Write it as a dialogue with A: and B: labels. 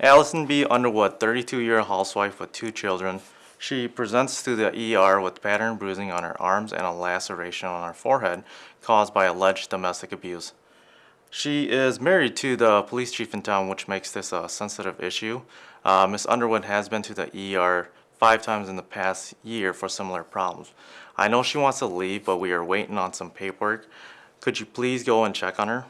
A: Allison B. Underwood, 32-year housewife with two children. She presents to the ER with pattern bruising on her arms and a laceration on her forehead caused by alleged domestic abuse. She is married to the police chief in town, which makes this a sensitive issue. Uh, Ms. Underwood has been to the ER five times in the past year for similar problems. I know she wants to leave, but we are waiting on some paperwork. Could you please go and check on her?